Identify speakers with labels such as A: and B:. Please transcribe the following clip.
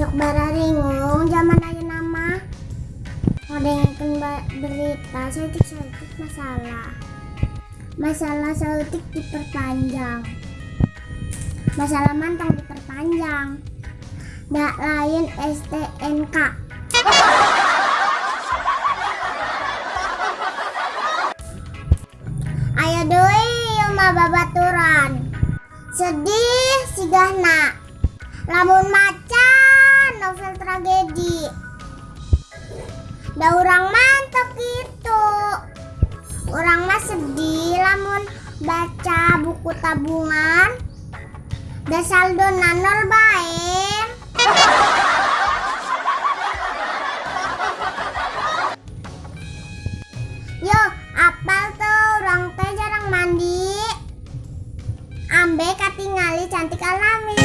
A: besok bara ringung zaman aja nama. ada yang berita sautik-sautik masalah. Masalah sautik diperpanjang. Masalah mantang diperpanjang. Dak lain STNK. Ayo doi yuma babaturan. Sedih sigahna. Lamun mati Ada orang mantep itu. Orang mah sedih lamun baca buku tabungan. Dah saldo nol baik. Yo, apal tuh orang teh jarang mandi. Ambe katingali cantik alami.